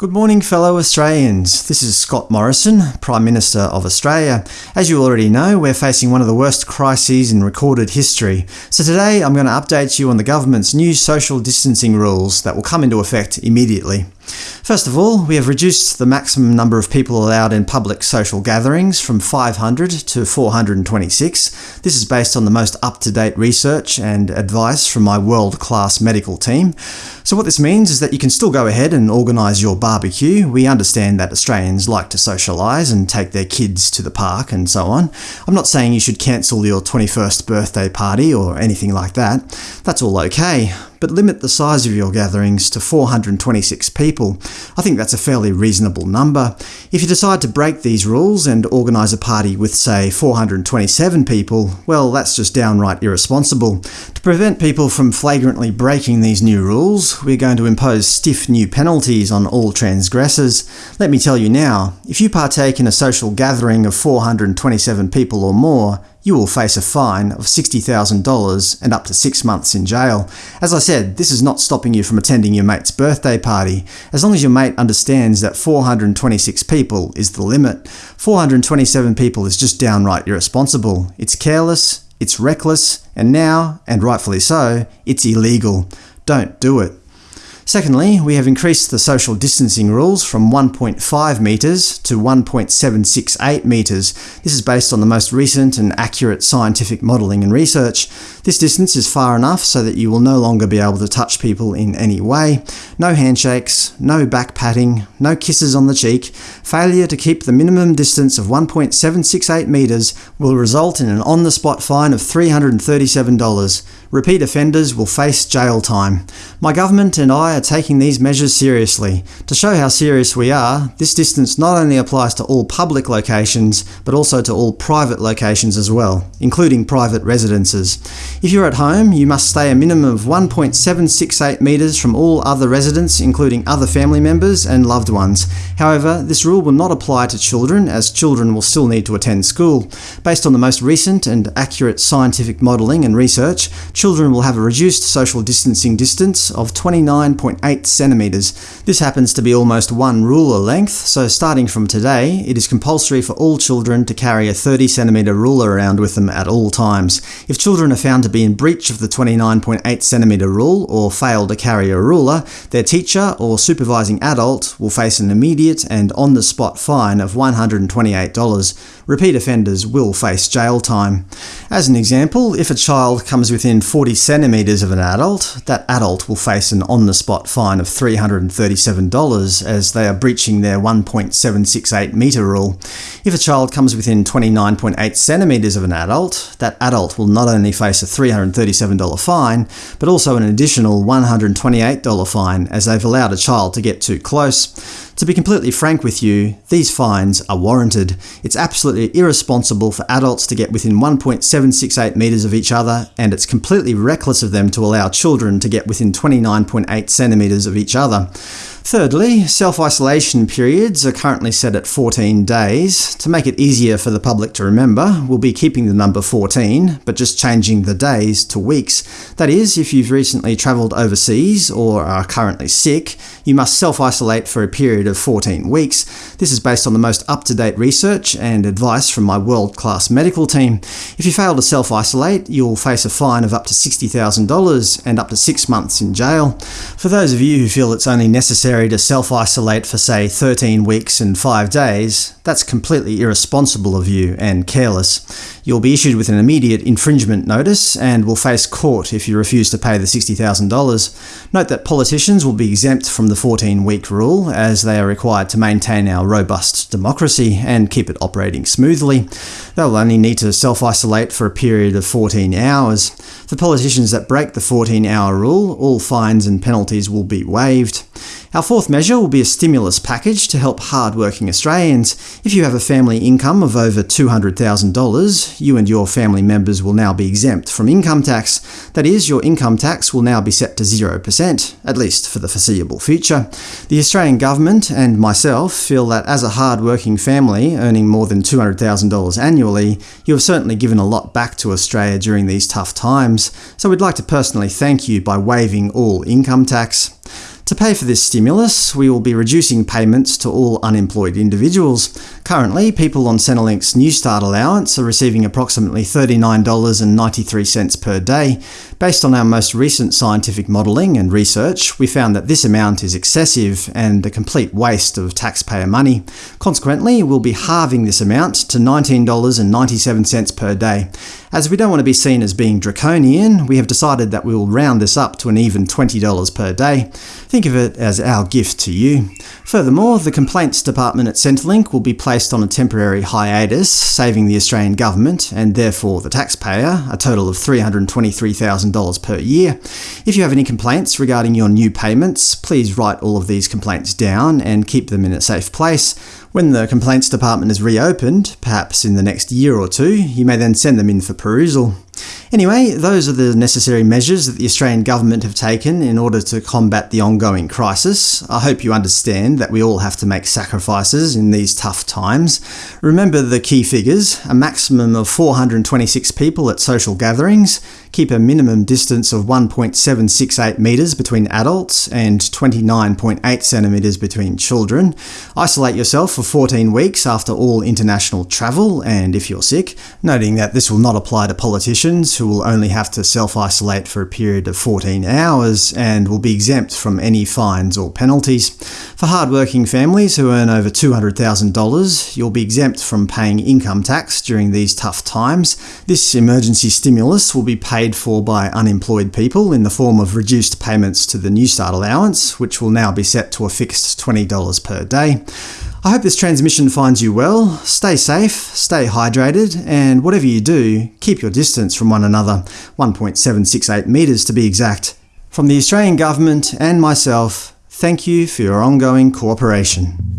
Good morning fellow Australians. This is Scott Morrison, Prime Minister of Australia. As you already know, we're facing one of the worst crises in recorded history. So today I'm going to update you on the government's new social distancing rules that will come into effect immediately. First of all, we have reduced the maximum number of people allowed in public social gatherings from 500 to 426. This is based on the most up-to-date research and advice from my world-class medical team. So what this means is that you can still go ahead and organise your barbecue. We understand that Australians like to socialise and take their kids to the park and so on. I'm not saying you should cancel your 21st birthday party or anything like that. That's all okay but limit the size of your gatherings to 426 people. I think that's a fairly reasonable number. If you decide to break these rules and organise a party with, say, 427 people, well, that's just downright irresponsible. To prevent people from flagrantly breaking these new rules, we're going to impose stiff new penalties on all transgressors. Let me tell you now, if you partake in a social gathering of 427 people or more, you will face a fine of $60,000 and up to six months in jail. As I said, this is not stopping you from attending your mate's birthday party, as long as your mate understands that 426 people is the limit. 427 people is just downright irresponsible. It's careless, it's reckless, and now, and rightfully so, it's illegal. Don't do it. Secondly, we have increased the social distancing rules from 1.5 metres to 1.768 metres. This is based on the most recent and accurate scientific modelling and research. This distance is far enough so that you will no longer be able to touch people in any way. No handshakes, no back patting, no kisses on the cheek. Failure to keep the minimum distance of 1.768 metres will result in an on-the-spot fine of $337. Repeat offenders will face jail time. My government and I are taking these measures seriously. To show how serious we are, this distance not only applies to all public locations, but also to all private locations as well, including private residences. If you're at home, you must stay a minimum of 1.768 metres from all other residents, including other family members and loved ones. However, this rule will not apply to children, as children will still need to attend school. Based on the most recent and accurate scientific modelling and research, children will have a reduced social distancing distance of 29.8 centimetres. This happens to be almost one ruler length, so starting from today, it is compulsory for all children to carry a 30 centimetre ruler around with them at all times. If children are found to be in breach of the 29.8 centimetre rule or fail to carry a ruler, their teacher or supervising adult will face an immediate and on-the-spot fine of $128. Repeat offenders will face jail time. As an example, if a child comes within 40 centimetres of an adult, that adult will face an on-the-spot fine of $337 as they are breaching their 1.768 metre rule. If a child comes within 29.8 centimetres of an adult, that adult will not only face a $337 fine, but also an additional $128 fine as they've allowed a child to get too close. To be completely frank with you, these fines are warranted. It's absolutely irresponsible for adults to get within 1.768 metres of each other, and it's completely reckless of them to allow children to get within 29.8 centimetres of each other. Thirdly, self-isolation periods are currently set at 14 days. To make it easier for the public to remember, we'll be keeping the number 14, but just changing the days to weeks. That is, if you've recently travelled overseas or are currently sick, you must self-isolate for a period of 14 weeks. This is based on the most up-to-date research and advice from my world-class medical team. If you fail to self-isolate, you'll face a fine of up to $60,000 and up to six months in jail. For those of you who feel it's only necessary to self-isolate for say 13 weeks and 5 days, that's completely irresponsible of you and careless. You'll be issued with an immediate infringement notice and will face court if you refuse to pay the $60,000. Note that politicians will be exempt from the 14-week rule, as they are required to maintain our robust democracy and keep it operating smoothly. They'll only need to self-isolate for a period of 14 hours. For politicians that break the 14-hour rule, all fines and penalties will be waived. Our fourth measure will be a stimulus package to help hard-working Australians. If you have a family income of over $200,000, you and your family members will now be exempt from income tax. That is, your income tax will now be set to 0%, at least for the foreseeable future. The Australian government and myself feel that as a hard-working family earning more than $200,000 annually, you have certainly given a lot back to Australia during these tough times, so we'd like to personally thank you by waiving all income tax. To pay for this stimulus, we will be reducing payments to all unemployed individuals. Currently, people on Centrelink's Newstart allowance are receiving approximately $39.93 per day. Based on our most recent scientific modelling and research, we found that this amount is excessive and a complete waste of taxpayer money. Consequently, we'll be halving this amount to $19.97 per day. As we don't want to be seen as being draconian, we have decided that we will round this up to an even $20 per day. Think of it as our gift to you. Furthermore, the Complaints Department at Centrelink will be placed on a temporary hiatus, saving the Australian government, and therefore the taxpayer, a total of $323,000 per year. If you have any complaints regarding your new payments, please write all of these complaints down and keep them in a safe place. When the Complaints Department is reopened, perhaps in the next year or two, you may then send them in for perusal. Anyway, those are the necessary measures that the Australian government have taken in order to combat the ongoing crisis. I hope you understand that we all have to make sacrifices in these tough times. Remember the key figures – a maximum of 426 people at social gatherings, keep a minimum distance of 1.768 metres between adults and 29.8 centimetres between children, isolate yourself for 14 weeks after all international travel and if you're sick, noting that this will not apply to politicians who will only have to self-isolate for a period of 14 hours and will be exempt from any fines or penalties. For hard-working families who earn over $200,000, you'll be exempt from paying income tax during these tough times. This emergency stimulus will be paid for by unemployed people in the form of reduced payments to the Newstart allowance, which will now be set to a fixed $20 per day. I hope this transmission finds you well. Stay safe, stay hydrated, and whatever you do, keep your distance from one another, 1.768 metres to be exact. From the Australian Government and myself, thank you for your ongoing cooperation.